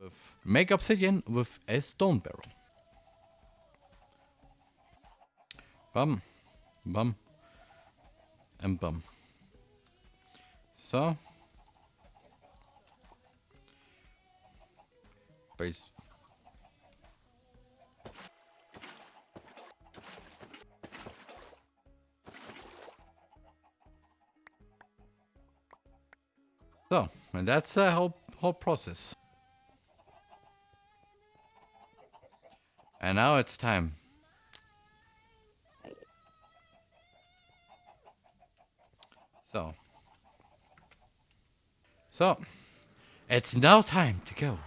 With make obsidian with a stone barrel. Bum, bum, and bum. So, base. So, and that's the whole whole process. And now it's time. So. So. It's now time to go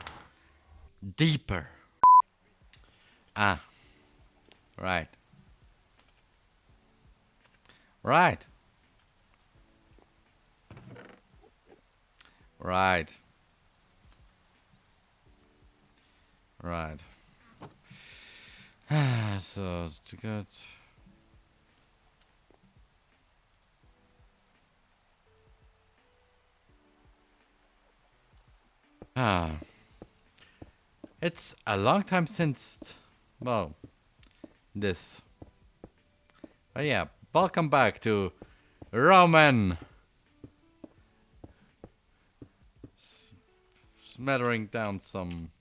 deeper. Ah. Right. Right. Right. Right. so, to. Ah. It's a long time since, well, this. But yeah, welcome back to Roman. S smattering down some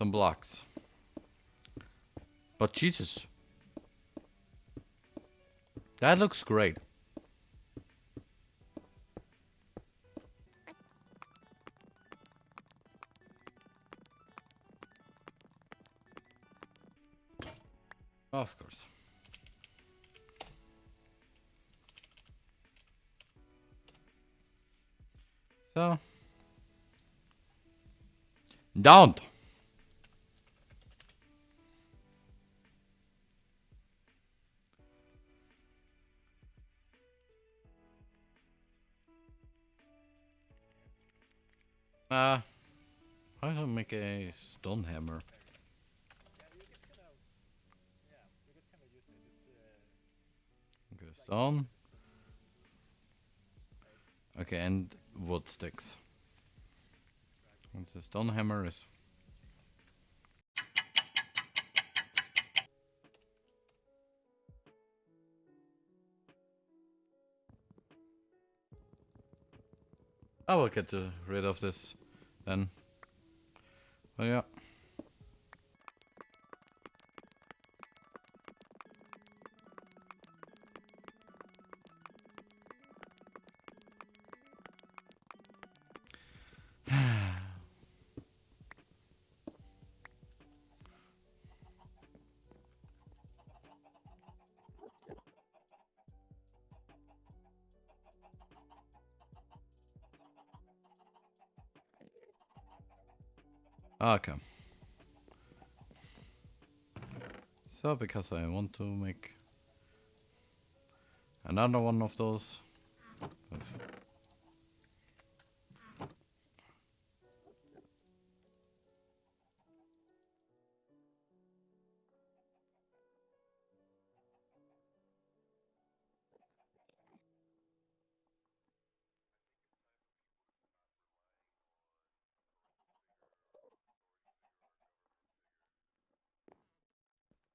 some blocks. But Jesus. That looks great. Of course. So. Don't. Uh, I don't make a stone hammer. Okay, stone. Okay, and wood sticks. And the stone hammer is I will get rid of this then. Yeah. Okay. So, because I want to make another one of those.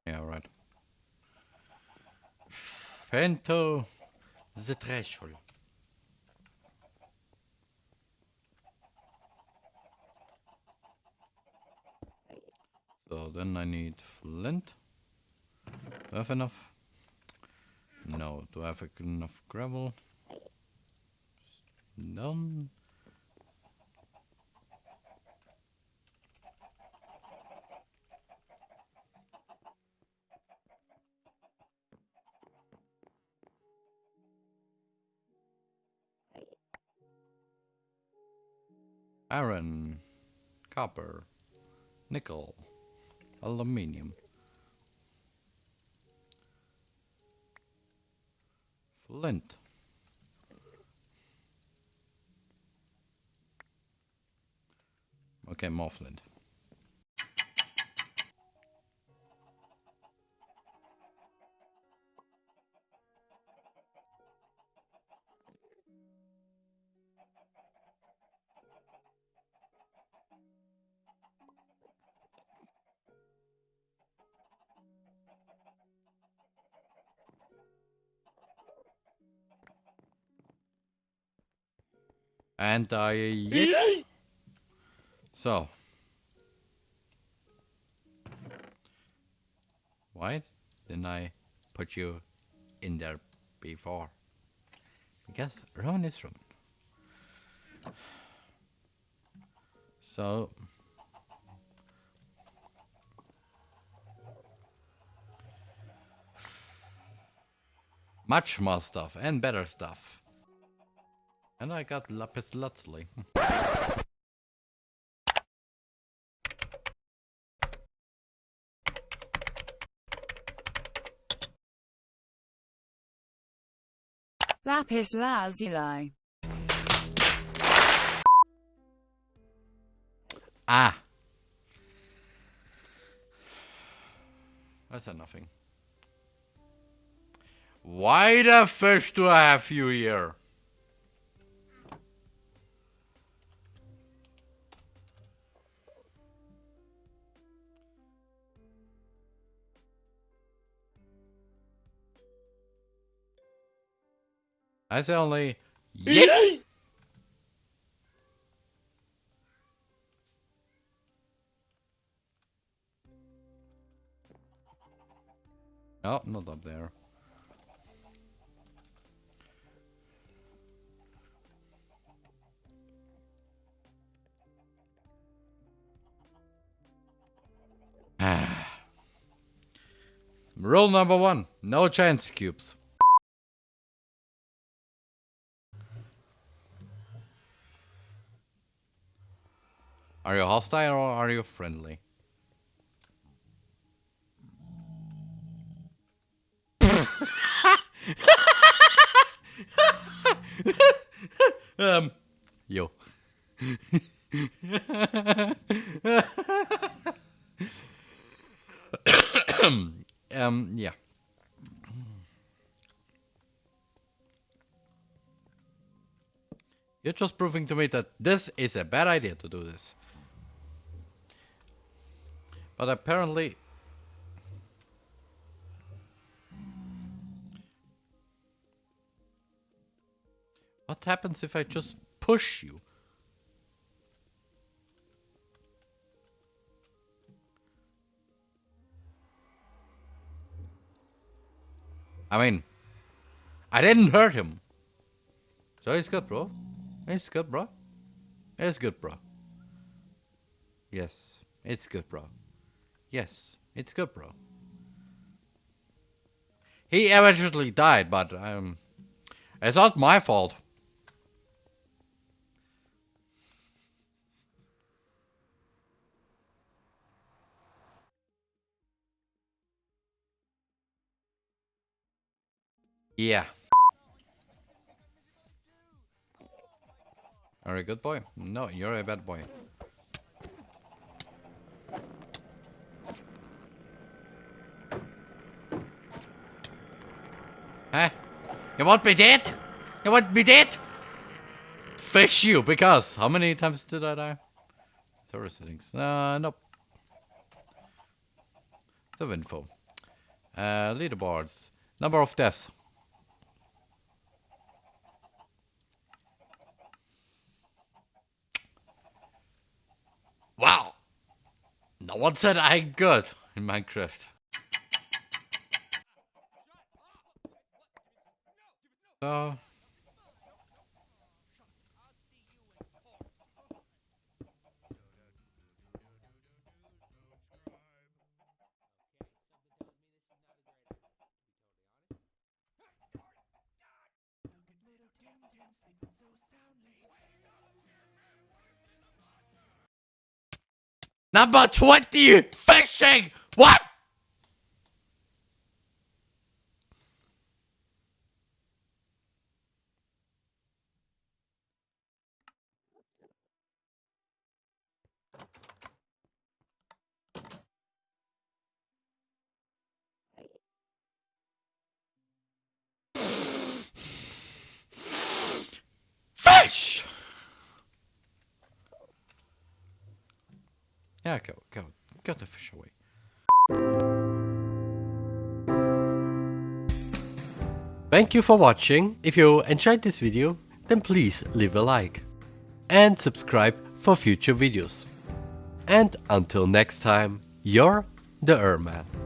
Yeah, right. Pento the threshold. So then I need flint. Do I have enough? No. Do I have enough gravel? None. Iron, copper, nickel, aluminium, flint. Okay, more flint. And I... so. Why didn't I put you in there before? Because Roman is Roman. So... Much more stuff and better stuff. And I got lapis lazuli. Lapis lazuli. Ah. I said nothing. Why the fish do I have you here? I say only yeah. No, not up there. Rule number one, no chance cubes. Are you hostile or are you friendly? um, yo. um, yeah. You're just proving to me that this is a bad idea to do this. But apparently... What happens if I just push you? I mean, I didn't hurt him. So it's good, bro. It's good, bro. It's good, bro. Yes, it's good, bro. Yes, it's good, bro. He eventually died, but um, it's not my fault. Yeah. Are a good boy? No, you're a bad boy. You want me dead? You want me dead? Fish you, because how many times did I die? Server settings. Uh, nope. The info. Uh, leaderboards. Number of deaths. Wow. No one said I'm good in Minecraft. So... Number 20, fishing! What? Fish! Yeah, go, go, get the fish away. Thank you for watching. If you enjoyed this video, then please leave a like. and subscribe for future videos. And until next time, you're the Erman.